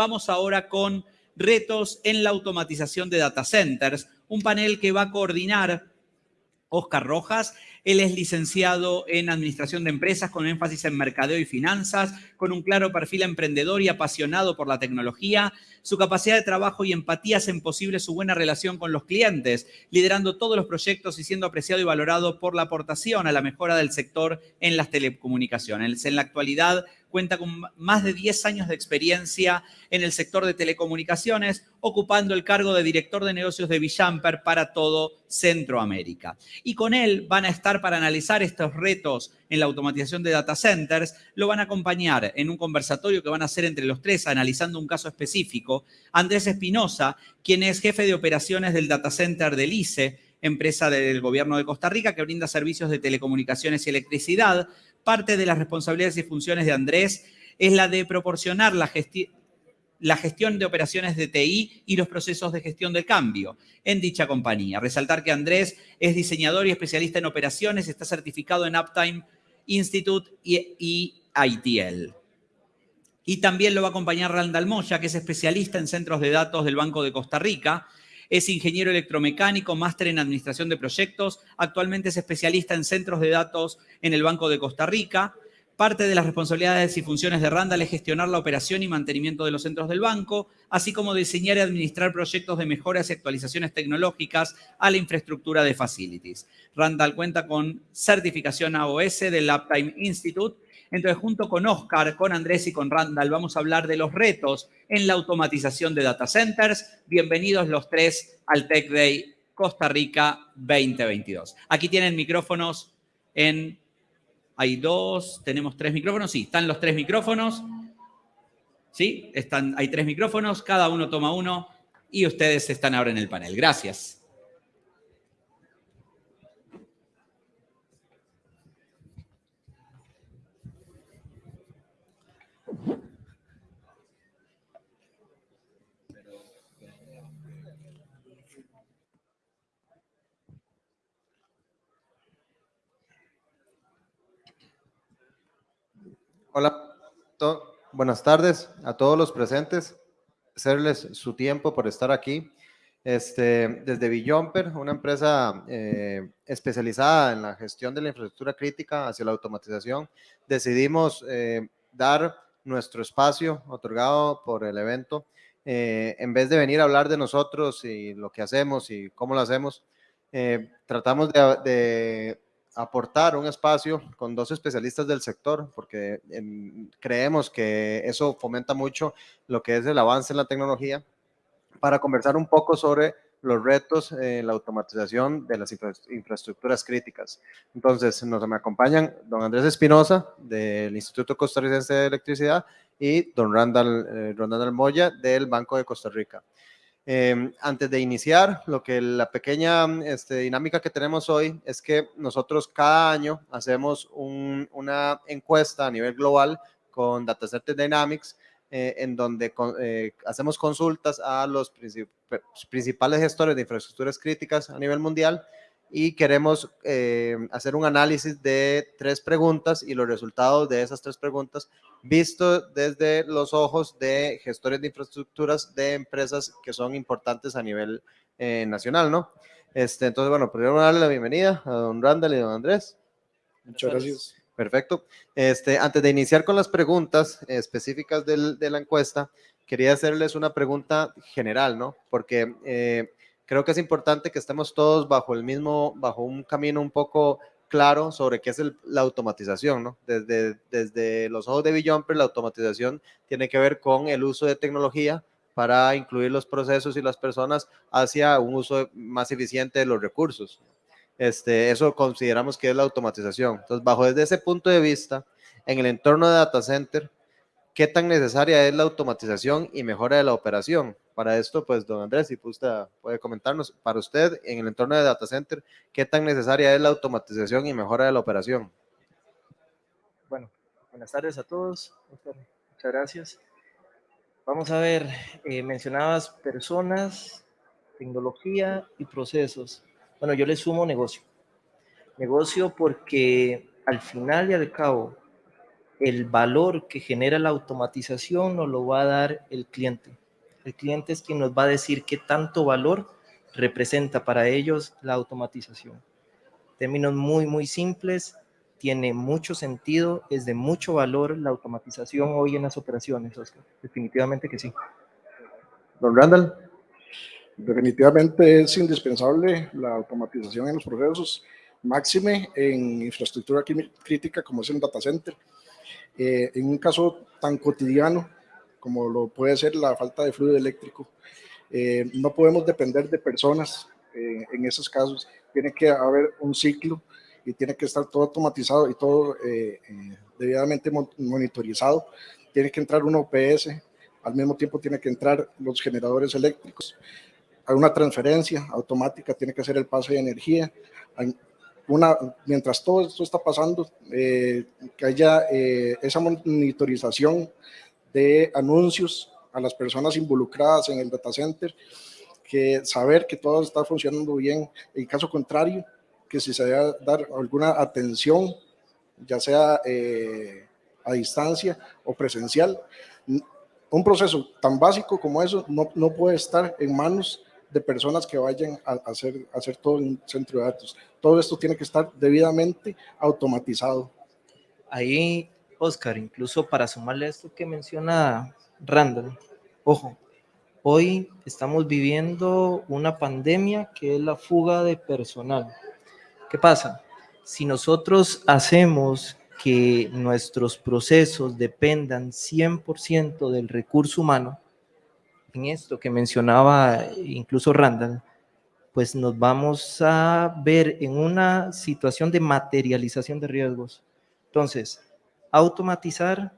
Vamos ahora con retos en la automatización de data centers, un panel que va a coordinar Oscar Rojas. Él es licenciado en Administración de Empresas con énfasis en Mercadeo y Finanzas, con un claro perfil emprendedor y apasionado por la tecnología. Su capacidad de trabajo y empatía hacen posible su buena relación con los clientes, liderando todos los proyectos y siendo apreciado y valorado por la aportación a la mejora del sector en las telecomunicaciones. En la actualidad cuenta con más de 10 años de experiencia en el sector de telecomunicaciones, ocupando el cargo de director de negocios de Villamper para todo Centroamérica. Y con él van a estar para analizar estos retos en la automatización de data centers, lo van a acompañar en un conversatorio que van a hacer entre los tres analizando un caso específico, Andrés Espinosa, quien es jefe de operaciones del data center del ICE, empresa del gobierno de Costa Rica que brinda servicios de telecomunicaciones y electricidad, parte de las responsabilidades y funciones de Andrés es la de proporcionar la, gestión de operaciones de TI y los procesos de gestión del cambio en dicha compañía. Resaltar que Andrés es diseñador y especialista en operaciones, está certificado en Uptime Institute y, ITL. Y también lo va a acompañar Randall Moya, que es especialista en centros de datos del Banco de Costa Rica. Es ingeniero electromecánico, máster en administración de proyectos. Actualmente es especialista en centros de datos en el Banco de Costa Rica. Parte de las responsabilidades y funciones de Randall es gestionar la operación y mantenimiento de los centros del banco, así como diseñar y administrar proyectos de mejoras y actualizaciones tecnológicas a la infraestructura de facilities. Randall cuenta con certificación AOS del Uptime Institute. Entonces, junto con Oscar, con Andrés y con Randall, vamos a hablar de los retos en la automatización de data centers. Bienvenidos los tres al Tech Day Costa Rica 2022. Aquí tienen micrófonos en hay dos, tenemos tres micrófonos. Sí, están los tres micrófonos. Sí, están, hay tres micrófonos, cada uno toma uno y ustedes están ahora en el panel. Gracias. Hola, buenas tardes a todos los presentes. Hacerles su tiempo por estar aquí. Este, desde Billomper, una empresa eh, especializada en la gestión de la infraestructura crítica hacia la automatización, decidimos eh, dar nuestro espacio otorgado por el evento. Eh, en vez de venir a hablar de nosotros y lo que hacemos y cómo lo hacemos, tratamos de aportar un espacio con dos especialistas del sector, porque creemos que eso fomenta mucho lo que es el avance en la tecnología, para conversar un poco sobre los retos en la automatización de las infraestructuras críticas. Entonces, nos me acompañan don Andrés Espinosa, del Instituto Costarricense de Electricidad, y don Randall, eh, Randall Moya, del Banco de Costa Rica. Em, antes de iniciar, lo que la pequeña este, dinámica que tenemos hoy es que nosotros cada año hacemos una encuesta a nivel global con Dataset Dynamics, eh, en donde eh, hacemos consultas a los principales gestores de infraestructuras críticas a nivel mundial y queremos eh, hacer un análisis de tres preguntas y los resultados de esas tres preguntas visto desde los ojos de gestores de infraestructuras de empresas que son importantes a nivel eh, nacional, ¿no? Este, entonces, bueno, primero darle la bienvenida a don Randall y don Andrés. Muchas gracias. Perfecto. Este, antes de iniciar con las preguntas específicas del, de la encuesta, quería hacerles una pregunta general, ¿no? Porque eh, creo que es importante que estemos todos bajo el mismo, bajo un camino un poco claro sobre qué es la automatización, ¿no? Desde, desde los ojos de Billomper, la automatización tiene que ver con el uso de tecnología para incluir los procesos y las personas hacia un uso más eficiente de los recursos. Este, eso consideramos que es la automatización. Entonces, bajo desde ese punto de vista, en el entorno de data center, ¿qué tan necesaria es la automatización y mejora de la operación? Para esto, pues, don Andrés, si usted puede comentarnos, para usted, en el entorno de data center, ¿qué tan necesaria es la automatización y mejora de la operación? Bueno, buenas tardes a todos. Muchas gracias. Vamos a ver, eh, mencionabas personas, tecnología y procesos. Bueno, yo le sumo negocio. Negocio porque al final y al cabo, el valor que genera la automatización nos lo va a dar el cliente. El cliente es quien nos va a decir qué tanto valor representa para ellos la automatización. Términos muy, muy simples, tiene mucho sentido, es de mucho valor la automatización hoy en las operaciones, Oscar. Definitivamente que sí. Don Randall. Definitivamente es indispensable la automatización en los procesos, máxime en infraestructura crítica como es el data center. Eh, en un caso tan cotidiano como lo puede ser la falta de fluido eléctrico, eh, no podemos depender de personas eh, en esos casos. Tiene que haber un ciclo y tiene que estar todo automatizado y todo debidamente monitorizado. Tiene que entrar un OPS, al mismo tiempo tiene que entrar los generadores eléctricos. Hay una transferencia automática, tiene que hacer el pase de energía. Una, mientras todo esto está pasando, eh, que haya eh, esa monitorización de anuncios a las personas involucradas en el data center, que saber que todo está funcionando bien. En caso contrario, que si se debe dar alguna atención, ya sea eh, a distancia o presencial, un proceso tan básico como eso no, no puede estar en manos de personas que vayan a hacer, hacer todo un centro de datos. Todo esto tiene que estar debidamente automatizado. Ahí, Oscar, incluso para sumarle esto que menciona Randall, ojo, hoy estamos viviendo una pandemia que es la fuga de personal. ¿Qué pasa? Si nosotros hacemos que nuestros procesos dependan 100% del recurso humano, en esto que mencionaba incluso Randall, pues nos vamos a ver en una situación de materialización de riesgos. Entonces, automatizar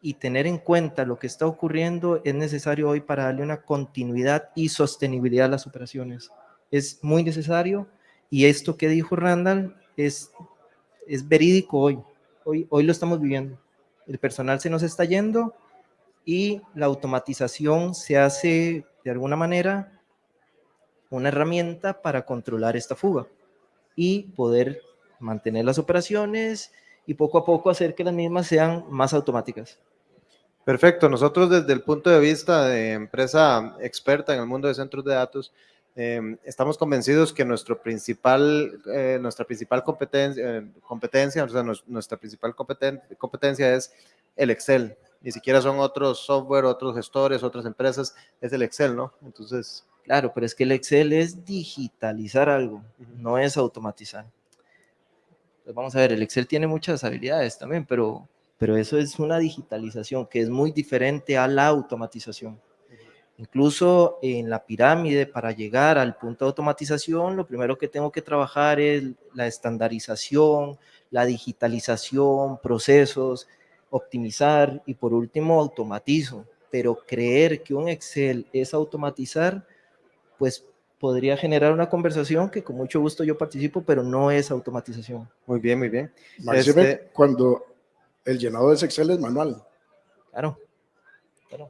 y tener en cuenta lo que está ocurriendo es necesario hoy para darle una continuidad y sostenibilidad a las operaciones. Es muy necesario y esto que dijo Randall es, es verídico hoy. hoy. Hoy lo estamos viviendo. El personal se nos está yendo y la automatización se hace de alguna manera una herramienta para controlar esta fuga y poder mantener las operaciones y poco a poco hacer que las mismas sean más automáticas. Perfecto. Nosotros desde el punto de vista de empresa experta en el mundo de centros de datos, em, estamos convencidos que nuestro principal, eh, nuestra principal competencia, eh, competencia o sea, nuestra principal competencia es el Excel ni siquiera son otros software, otros gestores, otras empresas, es el Excel, ¿no? Entonces... Claro, pero es que el Excel es digitalizar algo, no es automatizar. Pues vamos a ver, el Excel tiene muchas habilidades también, pero, pero eso es una digitalización que es muy diferente a la automatización. Incluso en la pirámide, para llegar al punto de automatización, lo primero que tengo que trabajar es la estandarización, la digitalización, procesos, optimizar y por último automatizo, pero creer que un Excel es automatizar, pues podría generar una conversación que con mucho gusto yo participo, pero no es automatización. Muy bien, muy bien. Este... cuando el llenado de ese Excel es manual. Claro.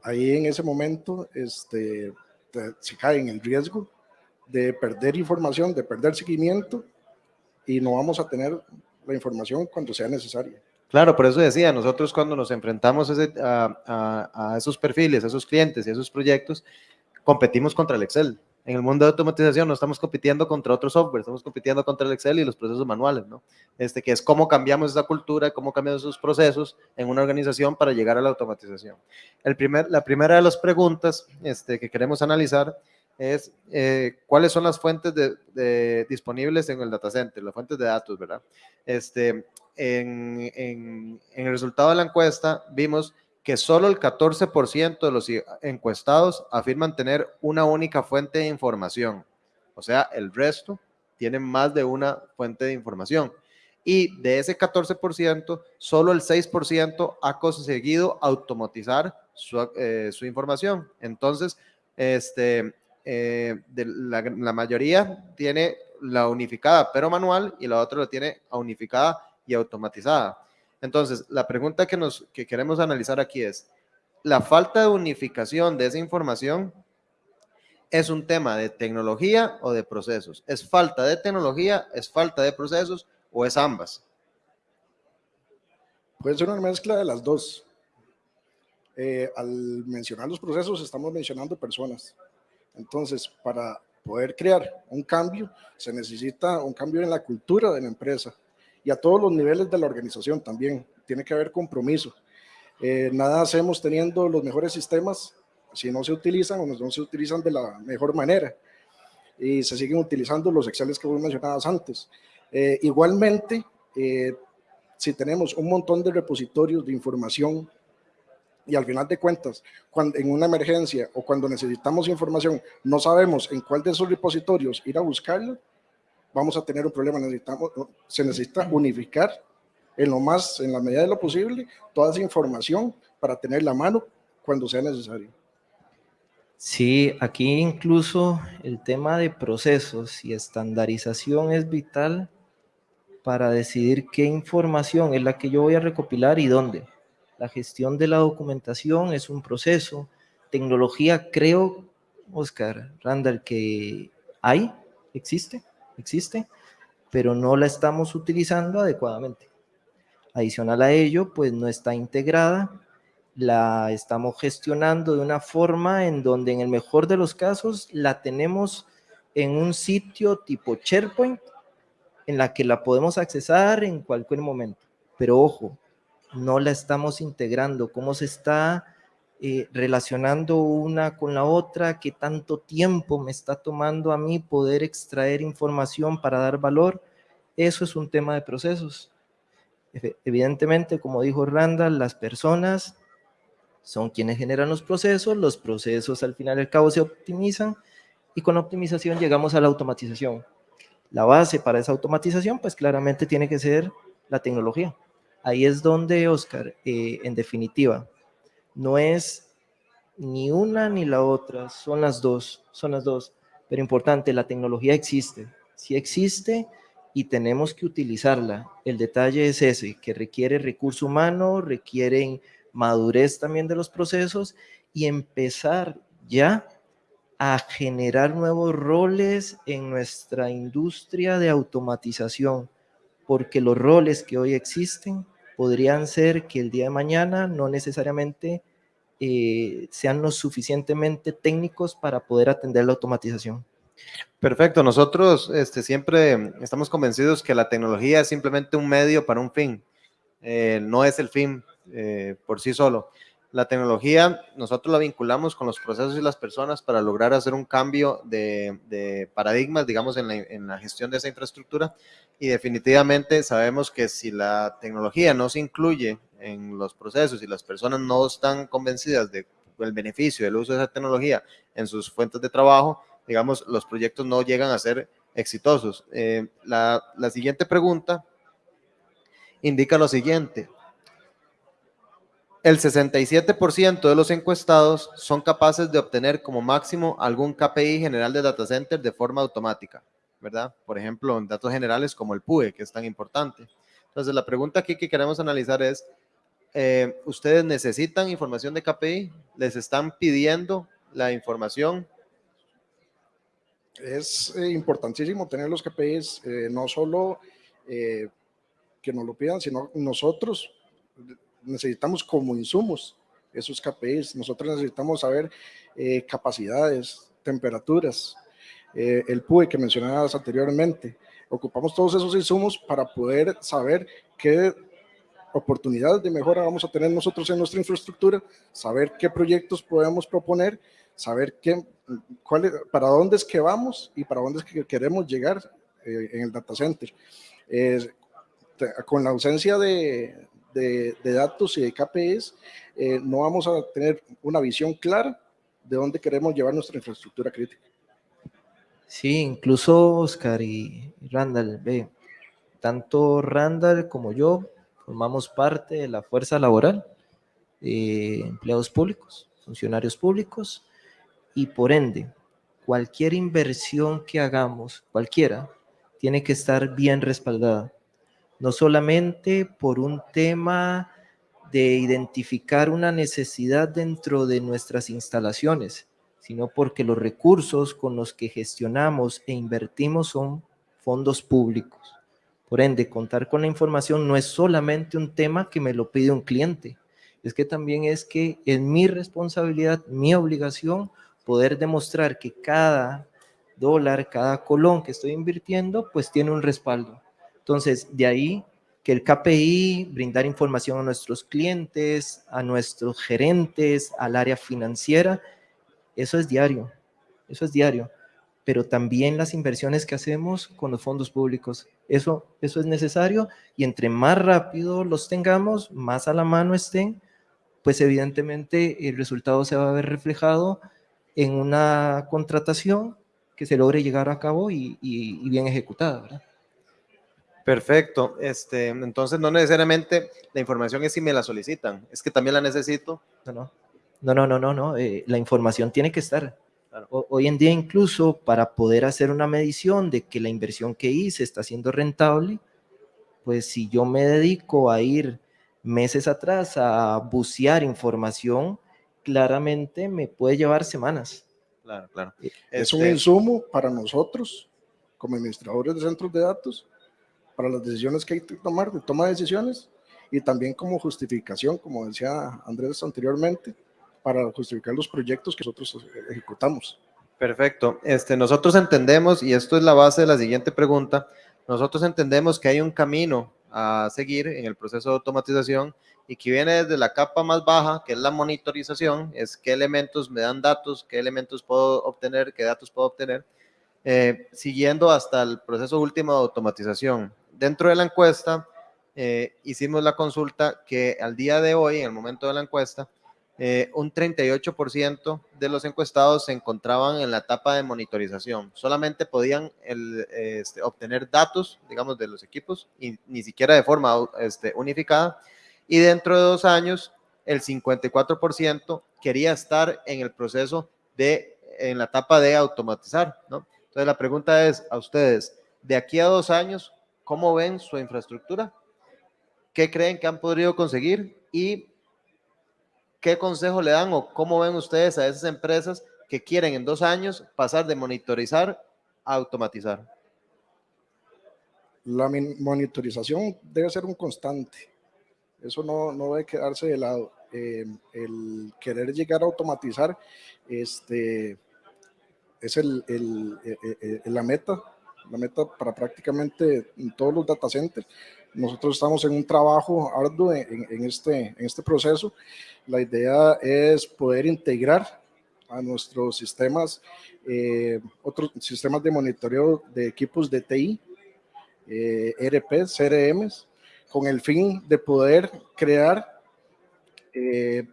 Ahí en ese momento este, se cae en el riesgo de perder información, de perder seguimiento y no vamos a tener la información cuando sea necesaria. Claro, por eso decía, nosotros cuando nos enfrentamos a, esos perfiles, a esos clientes y a esos proyectos, competimos contra el Excel. En el mundo de automatización no estamos compitiendo contra otro software, estamos compitiendo contra el Excel y los procesos manuales, ¿no? Este, que es cómo cambiamos esa cultura, cómo cambiamos esos procesos en una organización para llegar a la automatización. El primer, la primera de las preguntas este, que queremos analizar es eh, cuáles son las fuentes de, disponibles en el data center, las fuentes de datos, ¿verdad? Este, en, el resultado de la encuesta vimos que solo el 14% de los encuestados afirman tener una única fuente de información. O sea, el resto tienen más de una fuente de información. Y de ese 14%, solo el 6% ha conseguido automatizar su, eh, información. Entonces, este, eh, la, la, mayoría tiene la unificada pero manual y la otra la tiene unificada y automatizada. Entonces, la pregunta que, nos, que queremos analizar aquí es, ¿la falta de unificación de esa información es un tema de tecnología o de procesos? ¿Es falta de tecnología, es falta de procesos o es ambas? Puede ser una mezcla de las dos. Eh, al mencionar los procesos, estamos mencionando personas. Entonces, para poder crear un cambio, se necesita un cambio en la cultura de la empresa y a todos los niveles de la organización también. Tiene que haber compromiso. Eh, nada hacemos teniendo los mejores sistemas si no se utilizan o no se utilizan de la mejor manera y se siguen utilizando los Excel que vos mencionabas antes. Eh, igualmente, eh, si tenemos un montón de repositorios de información y al final de cuentas, cuando, en una emergencia o cuando necesitamos información, no sabemos en cuál de esos repositorios ir a buscarla, vamos a tener un problema. Necesitamos, se necesita unificar en lo más, en la medida de lo posible, toda esa información para tener la mano cuando sea necesario. Sí, aquí incluso el tema de procesos y estandarización es vital para decidir qué información es la que yo voy a recopilar y dónde. La gestión de la documentación es un proceso. Tecnología, creo, Oscar Randall, que hay, existe, existe, pero no la estamos utilizando adecuadamente. Adicional a ello, pues no está integrada, la estamos gestionando de una forma en donde en el mejor de los casos la tenemos en un sitio tipo SharePoint en la que la podemos accesar en cualquier momento. Pero ojo, no la estamos integrando, cómo se está eh, relacionando una con la otra, qué tanto tiempo me está tomando a mí poder extraer información para dar valor, eso es un tema de procesos. Evidentemente, como dijo Randall, las personas son quienes generan los procesos, los procesos al final y al cabo se optimizan y con optimización llegamos a la automatización. La base para esa automatización, pues claramente tiene que ser la tecnología. Ahí es donde, Oscar, eh, en definitiva, no es ni una ni la otra, son las dos, son las dos. Pero importante, la tecnología existe, sí existe y tenemos que utilizarla. El detalle es ese, que requiere recurso humano, requieren madurez también de los procesos y empezar ya a generar nuevos roles en nuestra industria de automatización, porque los roles que hoy existen podrían ser que el día de mañana no necesariamente eh, sean lo suficientemente técnicos para poder atender la automatización. Perfecto, nosotros este, siempre estamos convencidos que la tecnología es simplemente un medio para un fin, eh, no es el fin eh, por sí solo. La tecnología nosotros la vinculamos con los procesos y las personas para lograr hacer un cambio de, paradigmas, digamos, en la, gestión de esa infraestructura. Y definitivamente sabemos que si la tecnología no se incluye en los procesos y las personas no están convencidas del beneficio del uso de esa tecnología en sus fuentes de trabajo, digamos, los proyectos no llegan a ser exitosos. Eh, la siguiente pregunta indica lo siguiente. El 67% de los encuestados son capaces de obtener como máximo algún KPI general de data center de forma automática, ¿verdad? Por ejemplo, en datos generales como el PUE, que es tan importante. Entonces, la pregunta aquí que queremos analizar es, eh, ¿ustedes necesitan información de KPI? ¿Les están pidiendo la información? Es eh, importantísimo tener los KPIs, eh, no solo que nos lo pidan, sino nosotros necesitamos como insumos esos KPIs. Nosotros necesitamos saber eh, capacidades, temperaturas, eh, el PUE que mencionabas anteriormente. Ocupamos todos esos insumos para poder saber qué oportunidades de mejora vamos a tener nosotros en nuestra infraestructura, saber qué proyectos podemos proponer, saber qué, cuál, para dónde es que vamos y para dónde es que queremos llegar eh, en el data center. con la ausencia de, de, datos y de KPIs, eh, no vamos a tener una visión clara de dónde queremos llevar nuestra infraestructura crítica. Sí, incluso Oscar y Randall, ve, tanto Randall como yo formamos parte de la fuerza laboral, de empleados públicos, funcionarios públicos, y por ende, cualquier inversión que hagamos, cualquiera, tiene que estar bien respaldada no solamente por un tema de identificar una necesidad dentro de nuestras instalaciones, sino porque los recursos con los que gestionamos e invertimos son fondos públicos. Por ende, contar con la información no es solamente un tema que me lo pide un cliente, es que también es que es mi responsabilidad, mi obligación, poder demostrar que cada dólar, cada colón que estoy invirtiendo, pues tiene un respaldo. Entonces, de ahí que el KPI, brindar información a nuestros clientes, a nuestros gerentes, al área financiera, eso es diario, eso es diario. Pero también las inversiones que hacemos con los fondos públicos, eso, eso es necesario y entre más rápido los tengamos, más a la mano estén, pues evidentemente el resultado se va a ver reflejado en una contratación que se logre llegar a cabo y, bien ejecutada, ¿verdad? Perfecto. Este, entonces, no necesariamente la información es si me la solicitan, es que también la necesito. No, no, no, no, no, no. Eh, la información tiene que estar. hoy en día, incluso para poder hacer una medición de que la inversión que hice está siendo rentable, pues si yo me dedico a ir meses atrás a bucear información, claramente me puede llevar semanas. Claro, claro. Es un este insumo para nosotros, como administradores de centros de datos, para las decisiones que hay que tomar, de toma de decisiones, y también como justificación, como decía Andrés anteriormente, para justificar los proyectos que nosotros ejecutamos. Perfecto. Este, nosotros entendemos, y esto es la base de la siguiente pregunta, nosotros entendemos que hay un camino a seguir en el proceso de automatización y que viene desde la capa más baja, que es la monitorización, es qué elementos me dan datos, qué elementos puedo obtener, qué datos puedo obtener, eh, siguiendo hasta el proceso último de automatización. Dentro de la encuesta, eh, hicimos la consulta que al día de hoy, en el momento de la encuesta, eh, un 38% de los encuestados se encontraban en la etapa de monitorización. Solamente podían este, obtener datos, digamos, de los equipos, y ni siquiera de forma este, unificada. Y dentro de dos años, el 54% quería estar en el proceso de, en la etapa de automatizar, ¿no? Entonces la pregunta es a ustedes, de aquí a dos años, ¿cómo ven su infraestructura? ¿Qué creen que han podido conseguir? Y ¿qué consejo le dan o cómo ven ustedes a esas empresas que quieren en dos años pasar de monitorizar a automatizar? La monitorización debe ser un constante. Eso no, no debe quedarse de lado. Eh, el querer llegar a automatizar este, es el, el, el, la meta, la meta para prácticamente todos los data centers. Nosotros estamos en un trabajo arduo en, en, este, en este proceso la idea es poder integrar a nuestros sistemas, eh, otros sistemas de monitoreo de equipos de TI, eh, RP, CRMs, con el fin de poder crear eh,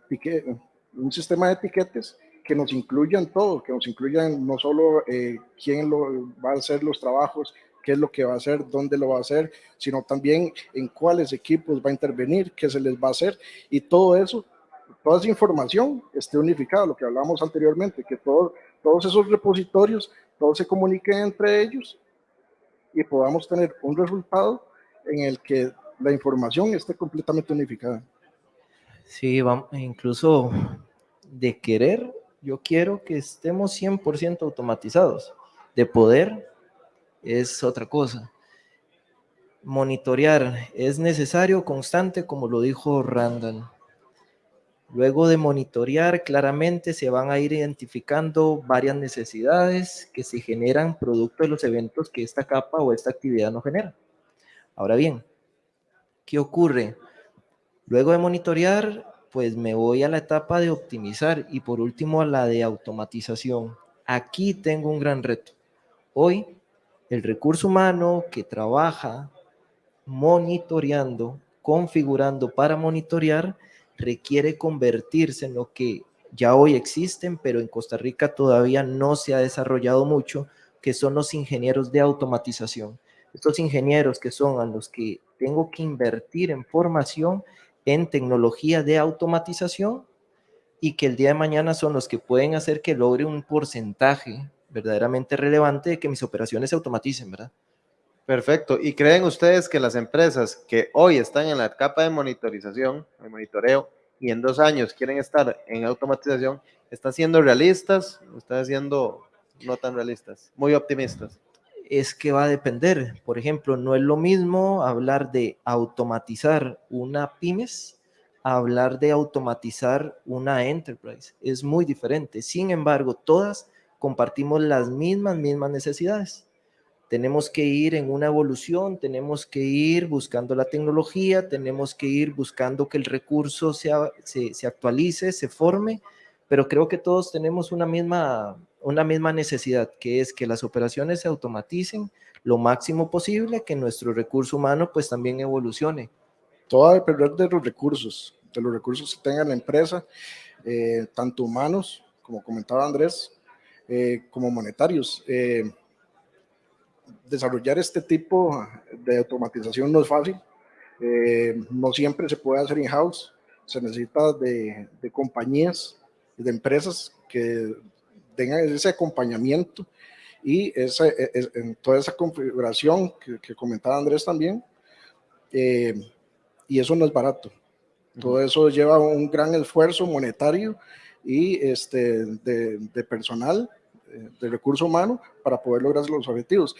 un sistema de etiquetes que nos incluyan todo, que nos incluyan no solo quién lo, va a hacer los trabajos, qué es lo que va a hacer, dónde lo va a hacer, sino también en cuáles equipos va a intervenir, qué se les va a hacer y todo eso toda esa información esté unificada, lo que hablábamos anteriormente, que todos esos repositorios, todos se comuniquen entre ellos y podamos tener un resultado en el que la información esté completamente unificada. Sí, vamos, incluso de querer, yo quiero que estemos 100% automatizados. De poder es otra cosa. Monitorear es necesario, constante, como lo dijo Randall Luego de monitorear, claramente se van a ir identificando varias necesidades que se generan producto de los eventos que esta capa o esta actividad no genera. Ahora bien, ¿qué ocurre? Luego de monitorear, pues me voy a la etapa de optimizar y por último a la de automatización. Aquí tengo un gran reto. Hoy, el recurso humano que trabaja monitoreando, configurando para monitorear, requiere convertirse en lo que ya hoy existen, pero en Costa Rica todavía no se ha desarrollado mucho, que son los ingenieros de automatización. Estos ingenieros que son a los que tengo que invertir en formación en tecnología de automatización y que el día de mañana son los que pueden hacer que logre un porcentaje verdaderamente relevante de que mis operaciones se automaticen, ¿verdad? Perfecto. ¿Y creen ustedes que las empresas que hoy están en la capa de monitorización, de monitoreo, y en dos años quieren estar en automatización, están siendo realistas o están siendo no tan realistas, muy optimistas? Es que va a depender. Por ejemplo, no es lo mismo hablar de automatizar una pymes hablar de automatizar una enterprise. Es muy diferente. Sin embargo, todas compartimos las mismas, mismas necesidades. Tenemos que ir en una evolución, tenemos que ir buscando la tecnología, tenemos que ir buscando que el recurso se, se actualice, se forme, pero creo que todos tenemos una misma, una misma necesidad, que es que las operaciones se automaticen lo máximo posible, que nuestro recurso humano pues también evolucione. Todo va a depender de los recursos, de los recursos que tenga la empresa, eh, tanto humanos, como comentaba Andrés, eh, como monetarios. Eh, desarrollar este tipo de automatización no es fácil, no siempre se puede hacer in-house, se necesita de, de compañías, de empresas que tengan ese acompañamiento y esa, e, e, en toda esa configuración que, comentaba Andrés también, y eso no es barato. Todo eso lleva un gran esfuerzo monetario y este, de, personal, eh, de recurso humano, para poder lograr los objetivos.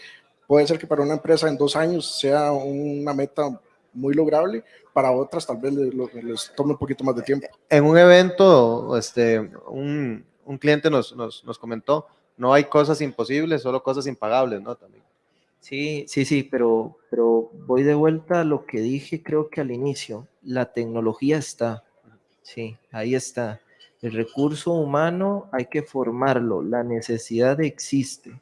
Puede ser que para una empresa en dos años sea una meta muy lograble, para otras tal vez les, tome un poquito más de tiempo. En un evento, este, un, un cliente nos, nos, nos, comentó, no hay cosas imposibles, solo cosas impagables, ¿no? También. Sí, sí, sí, pero, pero voy de vuelta a lo que dije creo que al inicio. La tecnología está, sí, ahí está. El recurso humano hay que formarlo, la necesidad existe.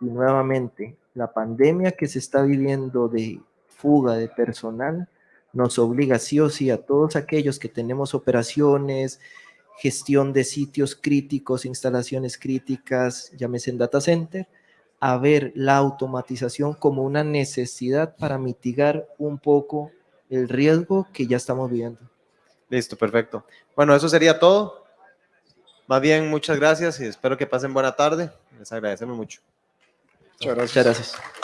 Y nuevamente, la pandemia que se está viviendo de fuga de personal nos obliga sí o sí a todos aquellos que tenemos operaciones, gestión de sitios críticos, instalaciones críticas, llámese en data center, a ver la automatización como una necesidad para mitigar un poco el riesgo que ya estamos viviendo. Listo, perfecto. Bueno, eso sería todo. Más bien, muchas gracias y espero que pasen buena tarde. Les agradecemos mucho. Muchas gracias. Muchas gracias.